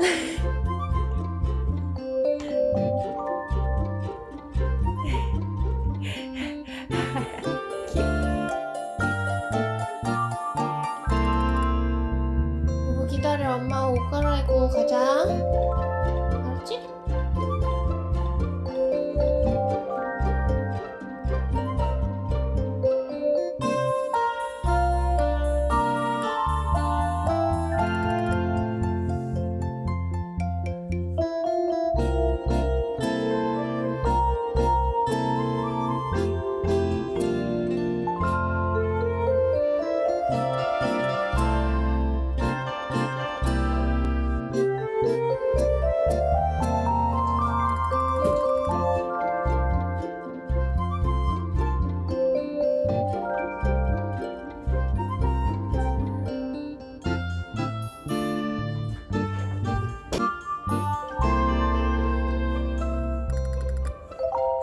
哎。